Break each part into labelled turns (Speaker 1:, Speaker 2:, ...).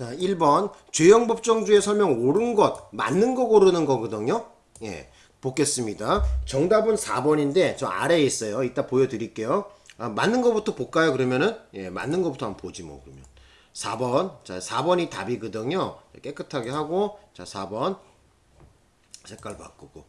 Speaker 1: 자, 1번 죄형 법정주의 설명 옳은 것, 맞는 거 고르는 거거든요. 예. 보겠습니다. 정답은 4번인데 저 아래에 있어요. 이따 보여드릴게요. 아, 맞는 거부터 볼까요? 그러면은 예, 맞는 거부터 한번 보지 뭐 그러면. 4번. 자, 4번이 답이거든요. 깨끗하게 하고 자, 4번 색깔 바꾸고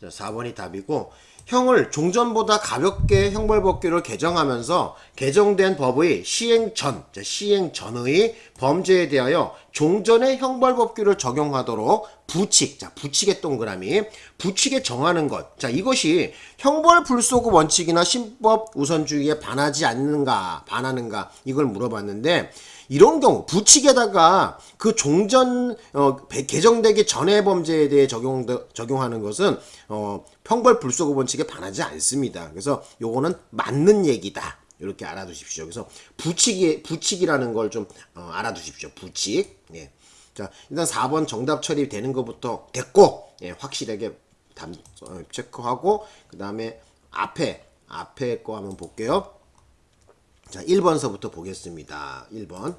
Speaker 1: 자, 4번이 답이고 형을 종전보다 가볍게 형벌법규를 개정하면서 개정된 법의 시행 전, 자, 시행 전의 범죄에 대하여 종전의 형벌법규를 적용하도록 부칙, 자, 부칙의 동그라미, 부칙에 정하는 것. 자, 이것이 형벌 불소급 원칙이나 신법 우선주의에 반하지 않는가, 반하는가, 이걸 물어봤는데, 이런 경우 부칙에다가 그 종전 어, 배- 개정되기 전의 범죄에 대해 적용 적용하는 것은 어, 형벌 불소급 원칙에 반하지 않습니다. 그래서 요거는 맞는 얘기다. 이렇게 알아두십시오. 그래서 부칙이 부칙이라는 걸 좀 알아두십시오. 부칙. 예. 자, 일단 4번 정답 처리되는 것부터 됐고 예, 확실하게 담, 어, 체크하고 그 다음에 앞에 앞에 거 한번 볼게요. 자, 1번서부터 보겠습니다. 1번.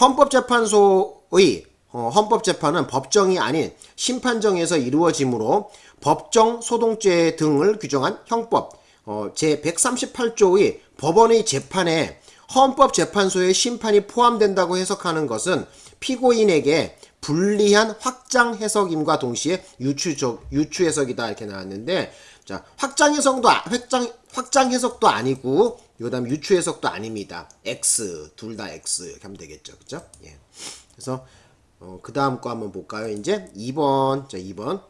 Speaker 1: 헌법재판소의 어, 헌법재판은 법정이 아닌 심판정에서 이루어지므로 법정 소동죄 등을 규정한 형법 어, 제138조의 법원의 재판에 헌법재판소의 심판이 포함된다고 해석하는 것은 피고인에게 불리한 확장 해석임과 동시에 유추적 유추 해석이다 이렇게 나왔는데 자 확장 해석도 아- 확장 확장 해석도 아니고 그다음 유추 해석도 아닙니다. X 둘 다 X 이렇게 하면 되겠죠, 그죠? 예. 그래서 어, 그 다음 거 한번 볼까요? 이제 2번 자 2번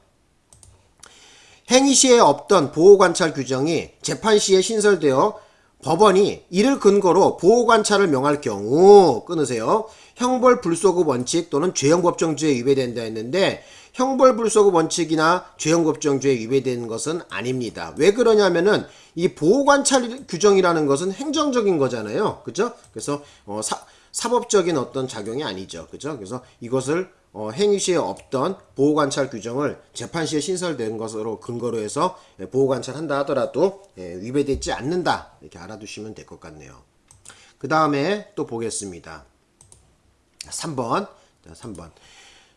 Speaker 1: 행위 시에 없던 보호관찰 규정이 재판 시에 신설되어 법원이 이를 근거로 보호관찰을 명할 경우 끊으세요. 형벌 불소급 원칙 또는 죄형법정주에 위배된다 했는데 형벌 불소급 원칙이나 죄형법정주에 위배되는 것은 아닙니다. 왜 그러냐면은 이 보호관찰 규정이라는 것은 행정적인 거잖아요. 그죠? 그래서 어, 사, 사법적인 어떤 작용이 아니죠. 그죠? 그래서 이것을 어, 행위 시에 없던 보호관찰 규정을 재판 시에 신설된 것으로 근거로 해서 예, 보호관찰 한다 하더라도 예, 위배되지 않는다 이렇게 알아두시면 될 것 같네요. 그 다음에 또 보겠습니다. 3번 자, 3번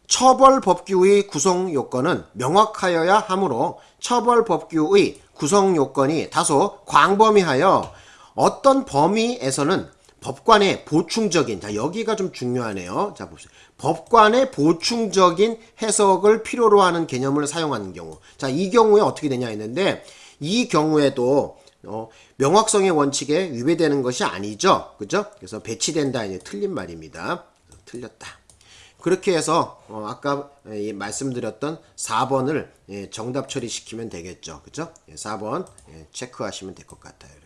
Speaker 1: 처벌 법규의 구성 요건은 명확하여야 하므로 처벌 법규의 구성 요건이 다소 광범위하여 어떤 범위에서는 법관의 보충적인 자 여기가 좀 중요하네요. 자 보세요. 법관의 보충적인 해석을 필요로 하는 개념을 사용하는 경우. 자 이 경우에 어떻게 되냐 했는데 이 경우에도 어, 명확성의 원칙에 위배되는 것이 아니죠. 그죠? 그래서 배치된다 이제 틀린 말입니다. 틀렸다. 그렇게 해서 어, 아까 예, 말씀드렸던 4번을 예, 정답 처리시키면 되겠죠. 그죠? 예, 4번 예, 체크하시면 될 것 같아요.